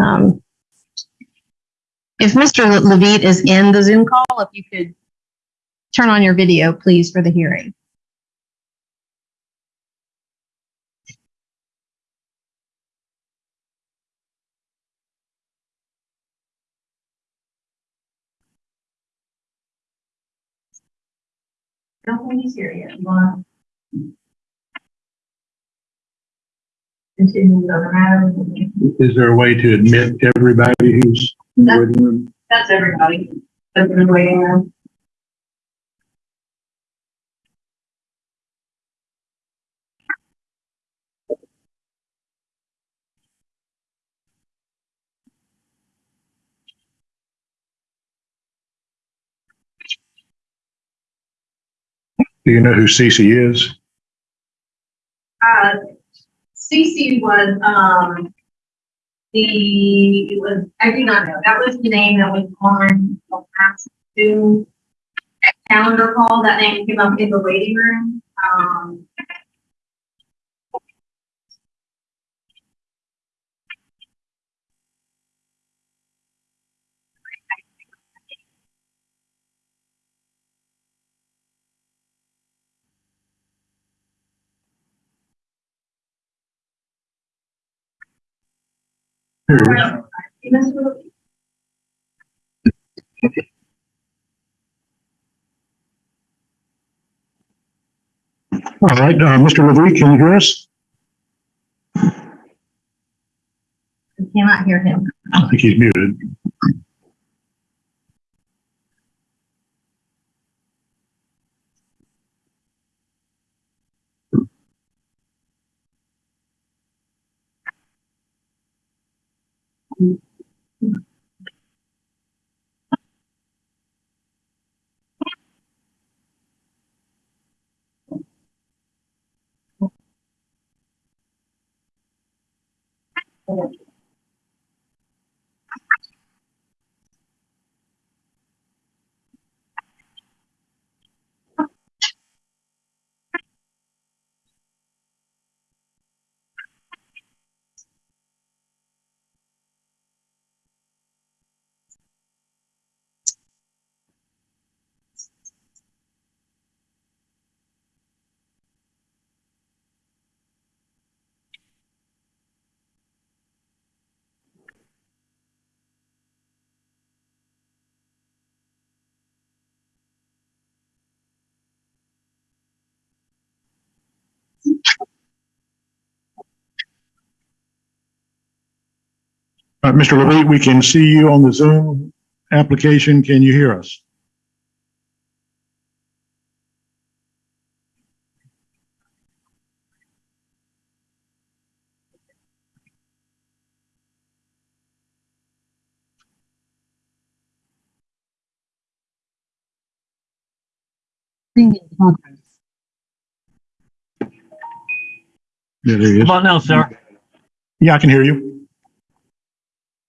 Um, If Mr. Levitt is in the Zoom call, if you could turn on your video, please, for the hearing. don't think he's here yet. You wanna? Continue? Is there a way to admit everybody who's in the waiting room? That's everybody. That's in the waiting room. Do you know who Cece is? Uh, Cece was, um, the, it was, I do not know, that was the name that was on the last two calendar call, that name came up in the waiting room, um. All right, uh, Mr. Levitt, can you hear us? I cannot hear him. I think he's muted. All right, Mr. Levitt, we can see you on the Zoom application. Can you hear us? Yeah, there he is. Come on now, sir. Yeah, I can hear you.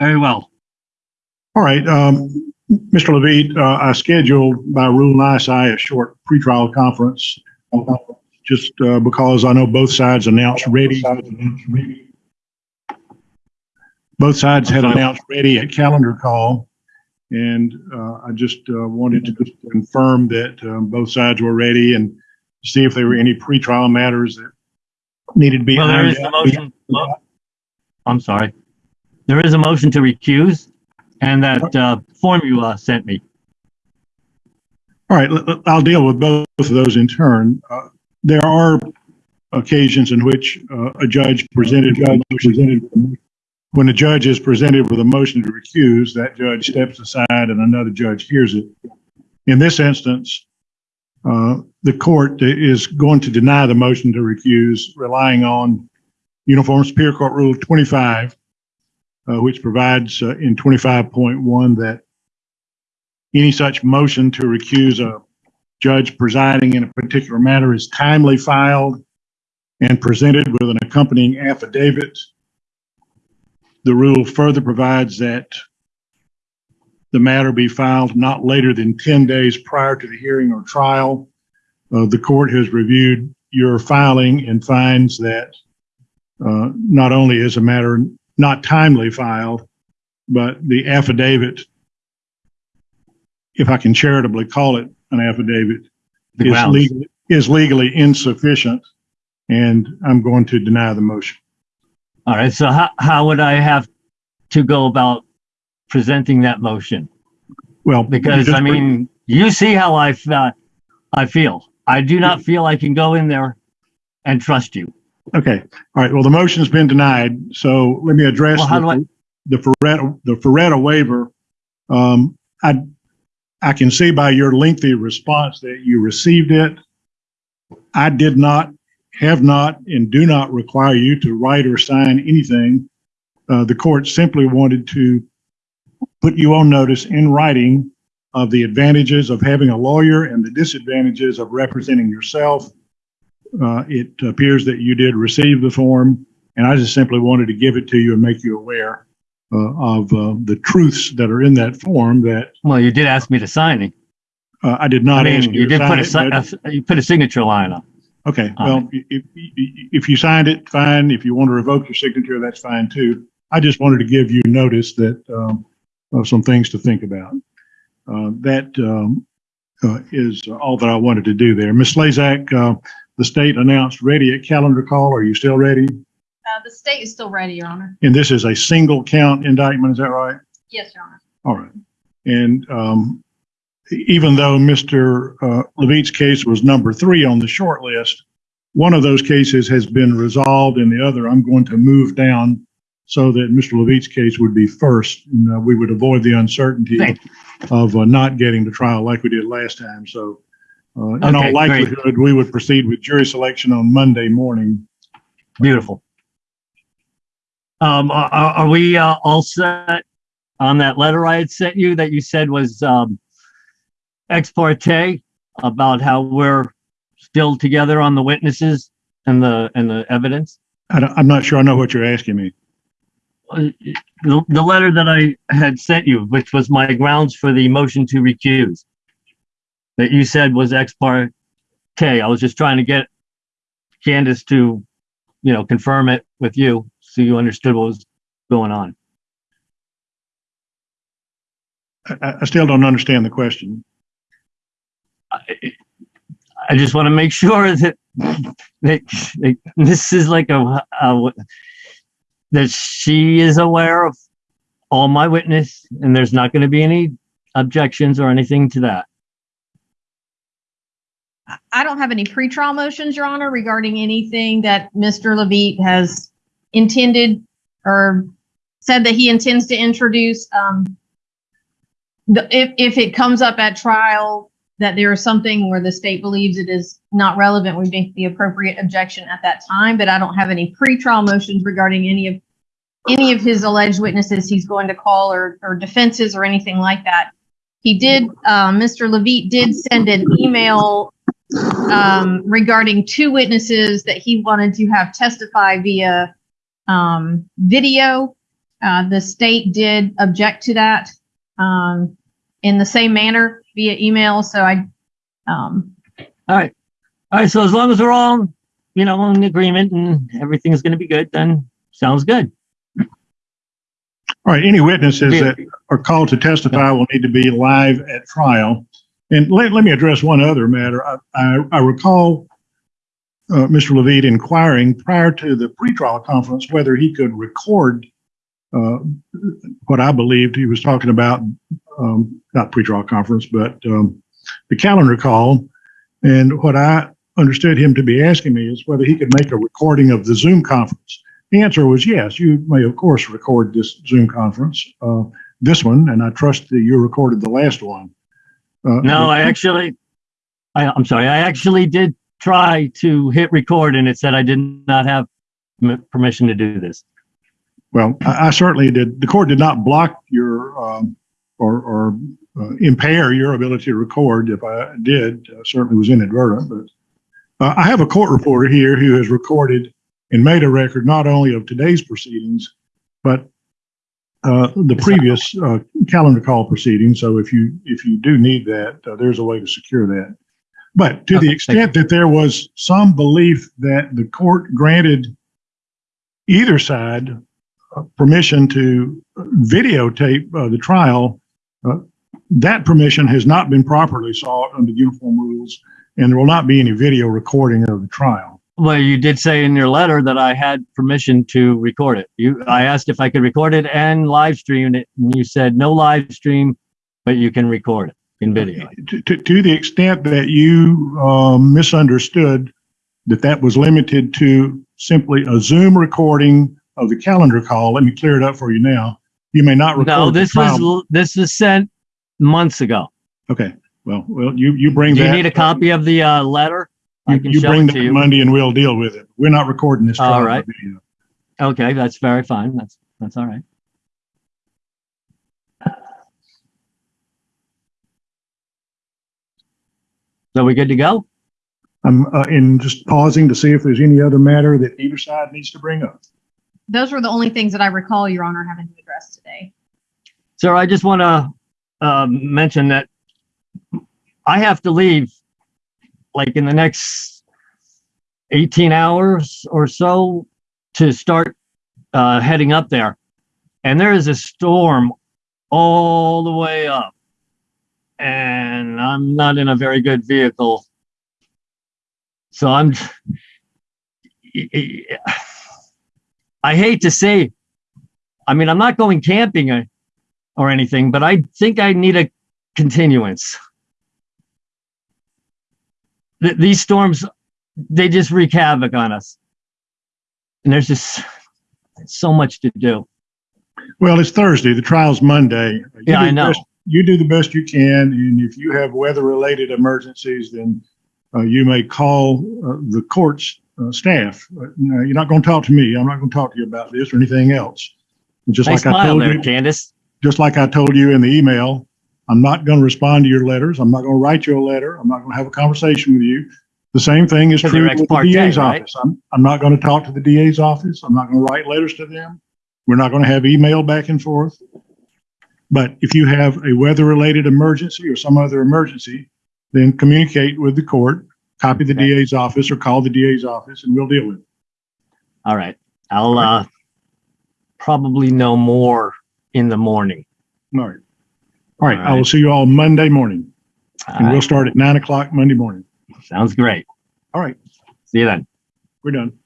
Very well. All right, um, Mr. Levitt, uh, I scheduled by Rule NISI a short pretrial conference. uh, Just, uh, because I know both sides announced ready. Both sides had announced ready at calendar call. And, uh, I just, uh, wanted to just confirm that, um, both sides were ready and see if there were any pretrial matters that needed to be. Well, there ironed is the motion. I'm sorry. There is a motion to recuse and that, uh, form you, uh, sent me. All right, I'll deal with both of those in turn. Uh, There are occasions in which uh, a judge presented, presented, when a judge is presented with a motion to recuse, that judge steps aside and another judge hears it. In this instance, uh, the court is going to deny the motion to recuse, relying on Uniform Superior Court Rule 25, uh, which provides uh, in 25.1 that any such motion to recuse a judge presiding in a particular matter is timely filed and presented with an accompanying affidavit. The rule further provides that the matter be filed not later than 10 days prior to the hearing or trial. Uh, the court has reviewed your filing and finds that uh, not only is a matter not timely filed, but the affidavit, if I can charitably call it an affidavit, The is grounds. legally, is legally insufficient, and I'm going to deny the motion. All right, so how, how would I have to go about presenting that motion? Well, Because I mean, you see how I, uh, I feel. I do not feel I can go in there and trust you. Okay, all right, well, the motion's been denied, so let me address Well, how do I- the, the Faretta, the Faretta waiver. Um, I, I can see by your lengthy response that you received it. I did not, have not, and do not require you to write or sign anything. Uh, the court simply wanted to put you on notice in writing of the advantages of having a lawyer and the disadvantages of representing yourself. Uh, it appears that you did receive the form, and I just simply wanted to give it to you and make you aware uh, of uh, the truths that are in that form that Well, you did ask me to sign it. uh, I did I not ask mean, you you did put a, a- you put a signature line on. Okay, on well, if, if, if you signed it, fine. If you want to revoke your signature, that's fine too. I just wanted to give you notice that, um, of some things to think about. Uh, that, um, uh, is all that I wanted to do there. Ms. Slazak, uh, the state announced ready at calendar call. Are you still ready? Uh, the state is still ready, Your Honor. And this is a single count indictment, is that right? Yes, Your Honor. All right. And um, even though Mr. uh, Levitt's case was number three on the short list, one of those cases has been resolved and the other I'm going to move down so that Mr. Levitt's case would be first. And uh, we would avoid the uncertainty of uh, not getting to trial like we did last time. So uh, in all Okay, great. likelihood, we would proceed with jury selection on Monday morning. Beautiful. Um, are, are are we uh, all set on that letter I had sent you that you said was um, ex parte about how we're still together on the witnesses and the and the evidence? I don't- I'm not sure I know what you're asking me. Uh, The, the letter that I had sent you, which was my grounds for the motion to recuse, that you said was ex parte. I was just trying to get Candace to, you know, confirm it with you so you understood what was going on. I- I, still don't understand the question. I, I just want to make sure that, that, that this is like a, a that she is aware of all my witness and there's not going to be any objections or anything to that. I don't have any pretrial motions, Your Honor, regarding anything that Mr. Levitt has intended or said that he intends to introduce. Um, the, if, if it comes up at trial that there is something where the state believes it is not relevant, we make the appropriate objection at that time. But I don't have any pretrial motions regarding any of any of his alleged witnesses he's going to call or, or defenses or anything like that. He did, uh, Mr. Levitt did send an email um, regarding two witnesses that he wanted to have testify via um, video. Uh, the state did object to that um, in the same manner via email. So I, um, All right. All right. So as long as we're all, you know, in agreement and everything's going to be good, then sounds good. All right, any witnesses that are called to testify will need to be live at trial. And let, let me address one other matter. I, I, I recall uh, Mr. Levitt inquiring prior to the pretrial conference whether he could record uh, what I believed he was talking about, um, not pretrial conference, but um, the calendar call. And what I understood him to be asking me is whether he could make a recording of the Zoom conference. The answer was yes. You may, of course, record this Zoom conference, uh, this one, and I trust that you recorded the last one. Uh, No, I actually, I, I'm sorry. I actually did try to hit record and it said I did not have permission to do this. Well, I, I certainly did. The court did not block your um, or, or uh, impair your ability to record. If I did, uh, certainly was inadvertent. But uh, I have a court reporter here who has recorded and made a record not only of today's proceedings, but uh, the previous uh, calendar call proceeding. So if you if you do need that, uh, there's a way to secure that. But to Okay, the extent that there was some belief that the court granted either side uh, permission to videotape uh, the trial, uh, that permission has not been properly sought under uniform rules, and there will not be any video recording of the trial. Well, you did say in your letter that I had permission to record it. You, I asked if I could record it and live stream it, and you said no live stream, but you can record it in video. To, to, to the extent that you um, misunderstood that that was limited to simply a Zoom recording of the calendar call, let me clear it up for you now. You may not record. No, this was, this was sent months ago. Okay, well, well, you, you bring Do that. you need a copy of the, uh, letter? I You can you show bring it that to you. Monday and we'll deal with it. We're not recording this. All trial by right. video. Okay, that's very fine. That's, that's all right. So we good to go? I'm, uh, in just pausing to see if there's any other matter that either side needs to bring up. Those were the only things that I recall, Your Honor, having to address today. Sir, I just want to um, mention that I have to leave like in the next 18 hours or so to start uh, heading up there. And there is a storm all the way up. And I'm not in a very good vehicle. So I'm, I hate to say, I mean, I'm not going camping or anything, but I think I need a continuance. Th- these storms, they just wreak havoc on us. And there's just so much to do. Well, it's Thursday. The trial's Monday. You Yeah, I know. best- You do the best you can, and if you have weather-related emergencies, then uh, you may call uh, the court's uh, staff. Uh, no, You're not going to talk to me. I'm not going to talk to you about this or anything else. And Just like I told there, you, Candace. just like I told you in the email, I'm not going to respond to your letters. I'm not going to write you a letter. I'm not going to have a conversation with you. The same thing is true with the DA's right? office. I'm, I'm not going to talk to the DA's office. I'm not going to write letters to them. We're not going to have email back and forth. But if you have a weather-related emergency or some other emergency, then communicate with the court, copy the Okay. DA's office or call the DA's office and we'll deal with it. All right. I'll uh, probably know more in the morning. All right. All right. All I will see you all Monday morning All and we'll start at nine o'clock Monday morning. Sounds great. All right. See you then. We're done.